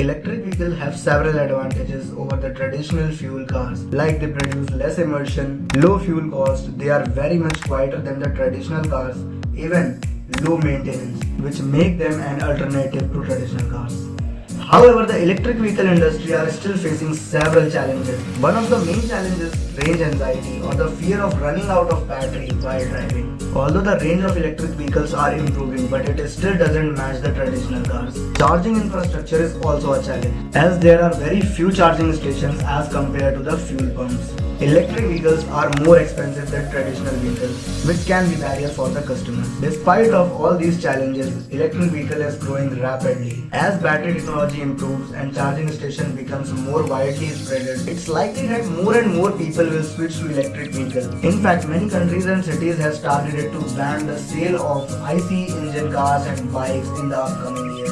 Electric vehicles have several advantages over the traditional fuel cars, like they produce less emission, low fuel cost, they are very much quieter than the traditional cars, even low maintenance, which make them an alternative to traditional cars. However, the electric vehicle industry are still facing several challenges. One of the main challenges is range anxiety or the fear of running out of battery while driving. Although the range of electric vehicles are improving, but it still doesn't match the traditional cars. Charging infrastructure is also a challenge, as there are very few charging stations as compared to the fuel pumps. Electric vehicles are more expensive than traditional vehicles, which can be a barrier for the customer. Despite of all these challenges, electric vehicle is growing rapidly. As battery technology improves and charging station becomes more widely spread, it's likely that more and more people will switch to electric vehicles. In fact, many countries and cities have started to ban the sale of IC engine cars and bikes in the upcoming years.